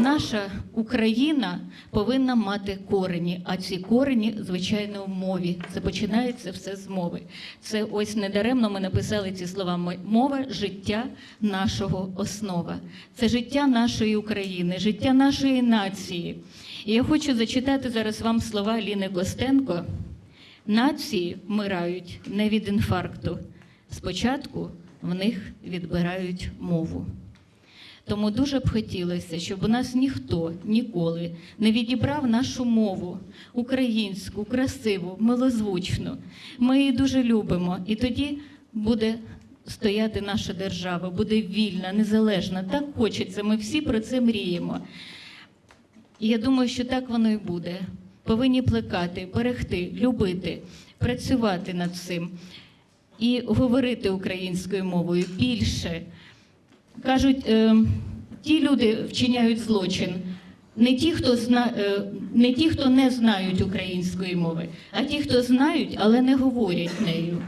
наша Україна повинна мати корені, а ці корені, звичайно, в мові. Це починається все з мови. Це ось недаремно ми написали ці слова. Мова життя нашого основа. Це життя нашої України, життя нашої нації. І я хочу зачитати зараз вам слова Ліни Костенко. Нації вмирають не від інфаркту. Спочатку в них відбирають мову. Тому дуже б хотілося, щоб у нас ніхто ніколи не відібрав нашу мову українську, красиву, милозвучну. Ми її дуже любимо, і тоді буде стояти наша держава, буде вільна, незалежна. Так хочеться. Ми всі про це мріємо. Я думаю, що так воно і буде. Повинні плекати, берегти, любити, працювати над цим і говорити українською мовою більше. Кажуть, е, ті люди вчиняють злочин. Не ті, хто зна, е, не ті, хто не знають української мови, а ті, хто знають, але не говорять нею.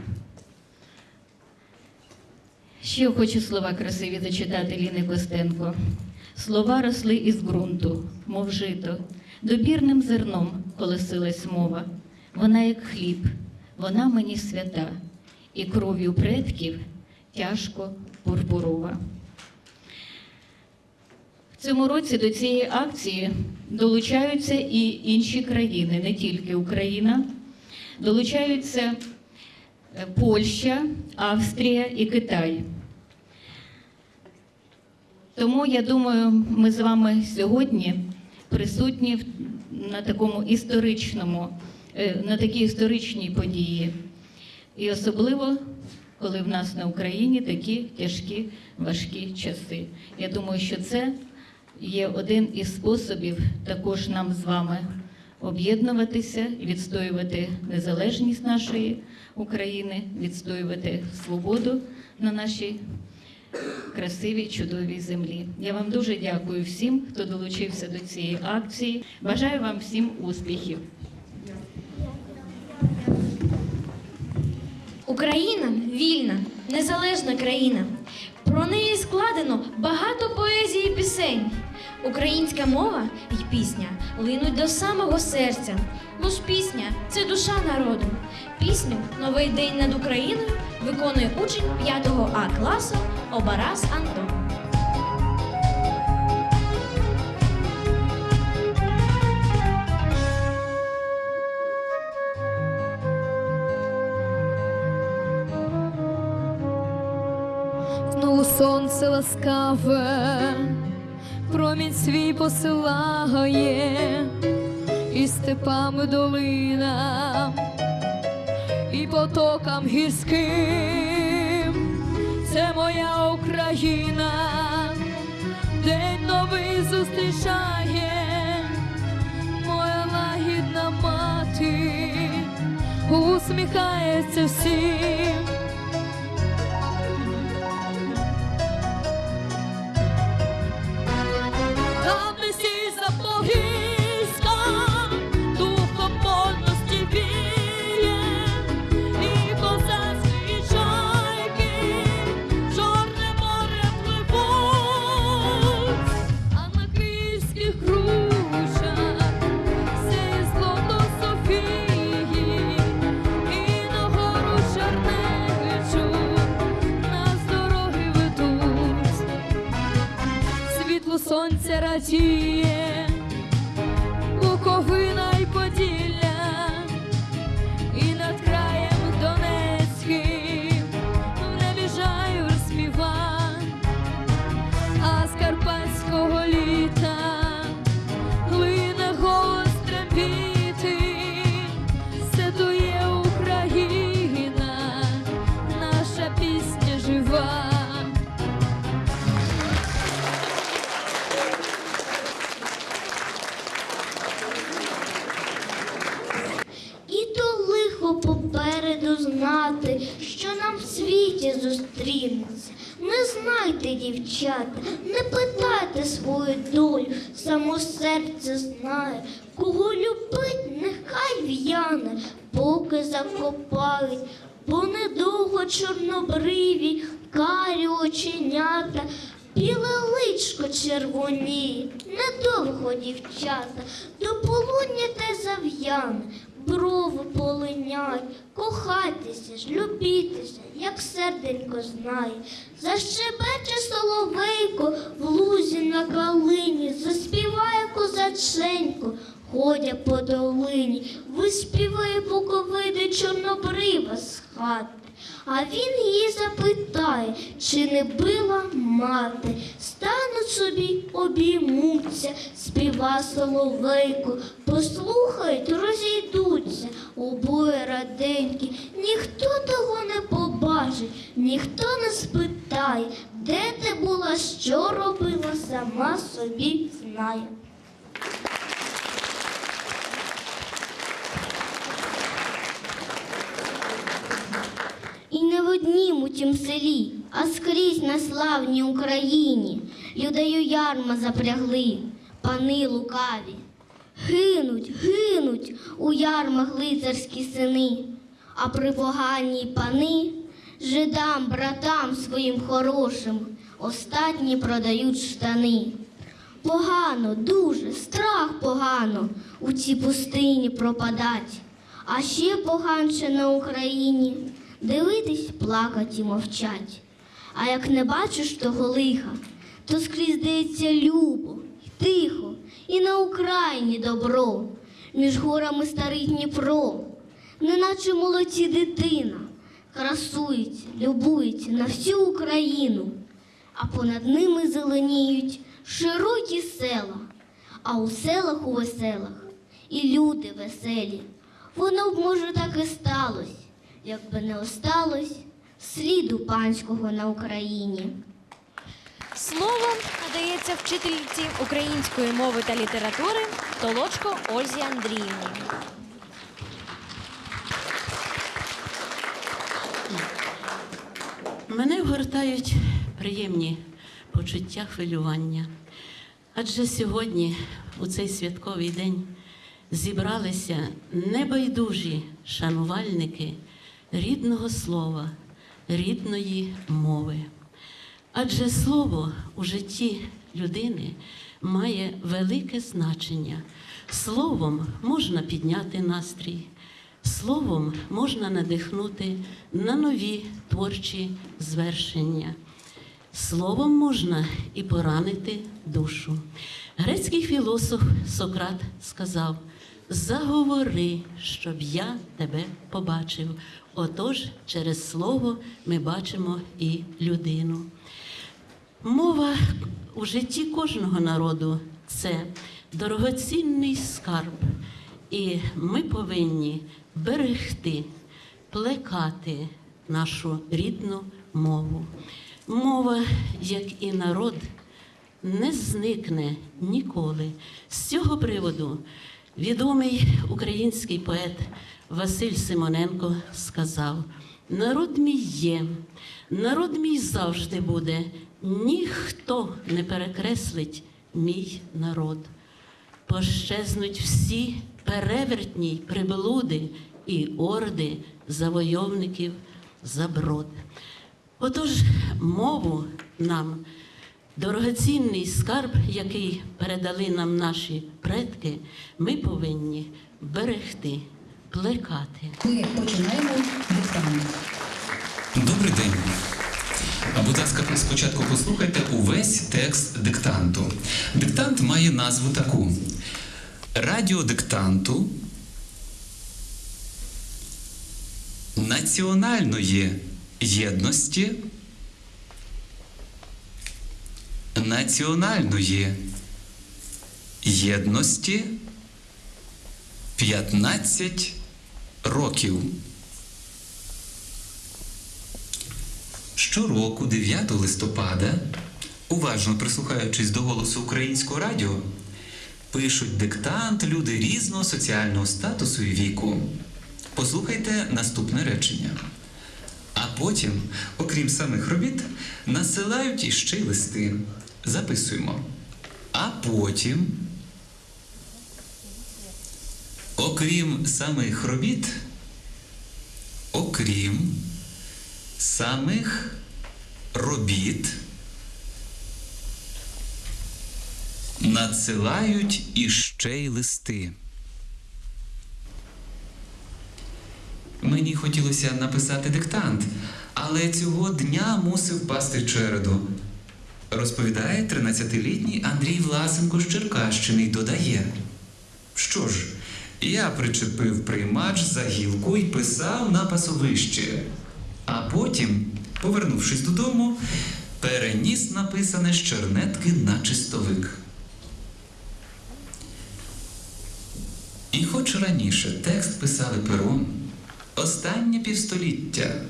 Ще хочу слова красиві зачитати Ліни Костенко. Слова росли із ґрунту, мов жито, добірним зерном колосилась мова. Вона як хліб, вона мені свята, і кров'ю предків тяжко пурпурова. Цьому році до цієї акції долучаються і інші країни, не тільки Україна. Долучаються е, Польща, Австрія і Китай. Тому я думаю, ми з вами сьогодні присутні на такому історичному, е, на такій історичній події. І особливо, коли в нас на Україні такі тяжкі, важкі часи. Я думаю, що це є один із способів також нам з вами об'єднуватися, відстоювати незалежність нашої України, відстоювати свободу на нашій красивій, чудовій землі. Я вам дуже дякую всім, хто долучився до цієї акції. Бажаю вам всім успіхів. Україна вільна, незалежна країна. Про неї складено багато поезії і пісень. Українська мова і пісня линуть до самого серця. Бо ж пісня це душа народу. Пісню Новий день над Україною виконує учень 5 А класу Обарас Антон. Знову сонце ласкаве, промінь свій посилає, і степами долинам, і потокам гірським. Це моя Україна, день новий зустрічає, моя лагідна мати усміхається всім. Попереду знати, що нам в світі зустрінеться. Не знайте, дівчата, не питайте свою долю, само серце знає, кого любить, нехай в'яне, поки закопають, бо недовго чорнобриві, карі оченята, біле личко червоніє, недовго дівчата, до полудня те зав'яне, брови полиняй, кохайтеся ж, любітеся, як серденько знає. Защебече соловейко в лузі на калині, заспіває козаченько, ходя по долині, виспіває буковиди чорнобрива з хати. А він її запитає, чи не била мати. Стануть собі, обіймуться, співа соловейко, послухають, розійдуться, обоє раденькі, ніхто того не побачить, ніхто не спитає, де ти була, що робила, сама собі знає. І не в однім у тім селі, а скрізь на славній Україні Людею ярма запрягли, пани лукаві. Гинуть, гинуть у ярмах лицарські сини, а при поганій пани жидам, братам своїм хорошим остатні продають штани. Погано, дуже, страх погано у цій пустині пропадать. А ще поганше на Україні дивитись, плакать і мовчать. А як не бачиш того лиха, то скрізь здається любо, й тихо, і на Україні добро, між горами старий Дніпро, неначе молоді дитина, красується, любується на всю Україну, а понад ними зеленіють широкі села, а у селах у веселах і люди веселі. Воно б, може, так і сталося, якби не осталось сліду панського на Україні. Слово надається вчительці української мови та літератури Толочко Ользі Андріївні. Мене вгортають приємні почуття хвилювання. Адже сьогодні, у цей святковий день, зібралися небайдужі шанувальники рідного слова, рідної мови. Адже слово у житті людини має велике значення. Словом можна підняти настрій, словом можна надихнути на нові творчі звершення. Словом можна і поранити душу. Грецький філософ Сократ сказав: заговори, щоб я тебе побачив. Отож, через слово ми бачимо і людину. Мова у житті кожного народу це дорогоцінний скарб, і ми повинні берегти, плекати нашу рідну мову. Мова, як і народ, не зникне ніколи. З цього приводу відомий український поет Василь Симоненко сказав: народ мій є, народ мій завжди буде, ніхто не перекреслить мій народ. Пощезнуть всі перевертні приблуди і орди завойовників заброд. Отож, мову нам дорогоцінний скарб, який передали нам наші предки, ми повинні берегти, плекати. Ми починаємо диктант. Добрий день. А будь ласка, спочатку послухайте увесь текст диктанту. Диктант має назву таку: Радіодиктанту національної єдності, національної єдності 15 років. Щороку, 9 листопада, уважно прислухаючись до голосу українського радіо, пишуть диктант люди різного соціального статусу і віку. Послухайте наступне речення. А потім, окрім самих робіт, насилають іще й листи. Записуємо. А потім, окрім самих робіт, окрім самих робіт Надсилають іще й листи. Мені хотілося написати диктант, але цього дня мусив пасти череду. Розповідає 13-літній Андрій Власенко з Черкащини й додає. Що ж, я причепив приймач за гілку і писав на пасовище. А потім, повернувшись додому, переніс написане з чернетки на чистовик. І хоч раніше текст писали пером, останнє півстоліття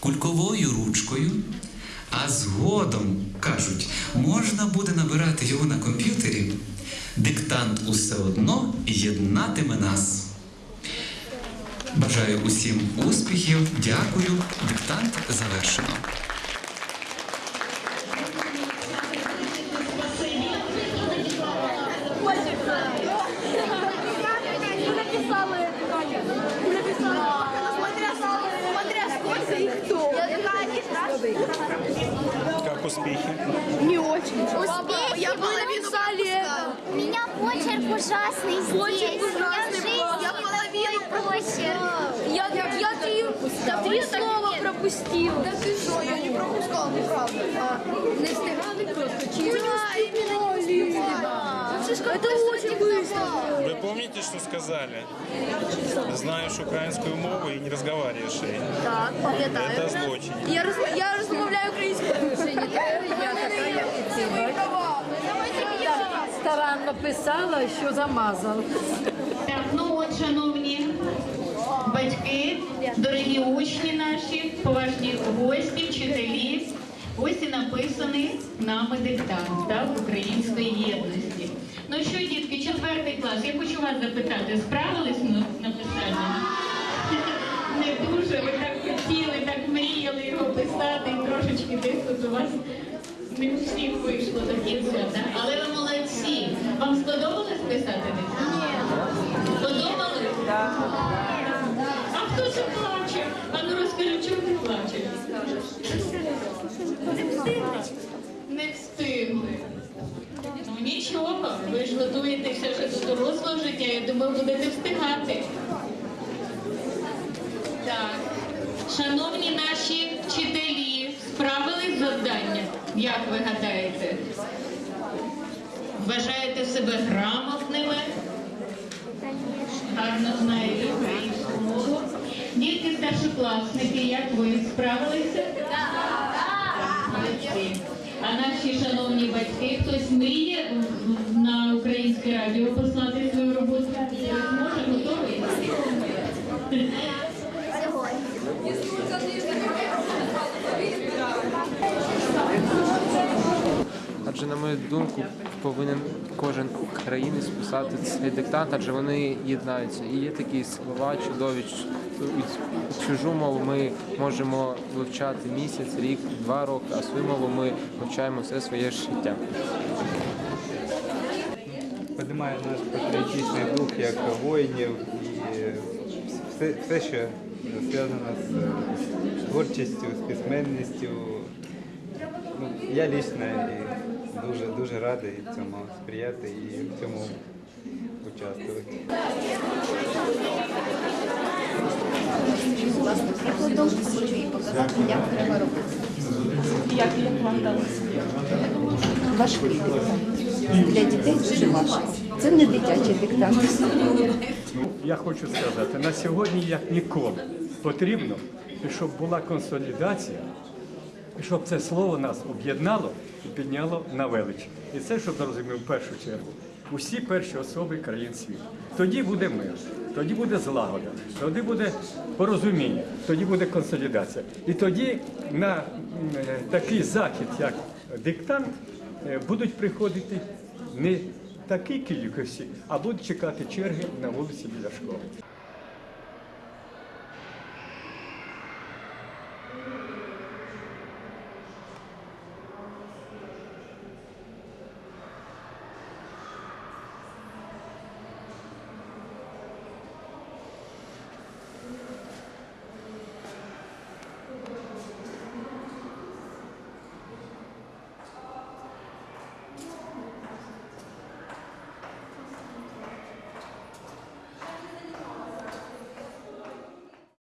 кульковою ручкою, а згодом, кажуть, можна буде набирати його на комп'ютері, диктант усе одно єднатиме нас. Бажаю усім успіхів, дякую. Диктант завершено. Как успехи? Успехи Я бы написали это. У меня почерк ужасный здесь. Почерк У меня ужасный жизнь был. Я такой половину почерк. Я, я три, три слова пропустил. Да ты что, я не пропускал, неправда. Не встигали просто. Чи Это очень быстро. Вы помните, что сказали? Знаешь украинскую мову и не разговариваешь ей. Так, пам'ятаю. Это злочин. Я, роз, я розмовляю українською. Я така, Старанно писала, що замазав. Ну от, шановні батьки, дорогі учні наші, поважні гості, вчителі. Ось і написаний нами диктант так, української єдності. Ну що, дітки, четвертий клас, я хочу вас запитати, справились ми з написанням? Не дуже, ви так хотіли, так мріяли його писати, і трошечки десь тут у вас не всіх вийшло до кінця, так? Вам сподобалось писати? Ні. Сподобалось? А хто це плаче? А ну розкажи, чому ти плачеш? Не встигли. Ну нічого, ви ж готуєтеся вже до дорослого життя, я думаю, будете встигати. Так. Шановні наші вчителі, справились з завданням, як ви гадаєте? Вважаєте себе грамотними? Гарно знаєте українську мову. Дітки старшокласники, як ви справилися? Молодці. А наші шановні батьки, хтось мріє на українське радіо послати свою роботу? Може, готовий? Адже, на мою думку, повинен кожен українець писати цей диктант, адже вони єднаються. І є такі слова чудові. Чужу мову ми можемо вивчати місяць, рік, два роки, а свою мову ми вивчаємо все своє життя. піднімає наш патріотичний дух як воїнів і все, все що зв'язано з творчістю, з письменністю. Ну, я лично дуже дуже радий цьому сприяти і в цьому участвувати. Важкий диктант. Для дітей дуже важко. Це не дитячий диктант. Я хочу сказати, на сьогодні як ніколи потрібно, щоб була консолідація, щоб це слово нас об'єднало і підняло на велич. І це, щоб зрозумів в першу чергу, усі перші особи країн світу. Тоді буде мир, тоді буде злагода, тоді буде порозуміння, тоді буде консолідація. І тоді на е, такий захід, як диктант, е, будуть приходити не такі кількості, а будуть чекати черги на вулиці біля школи.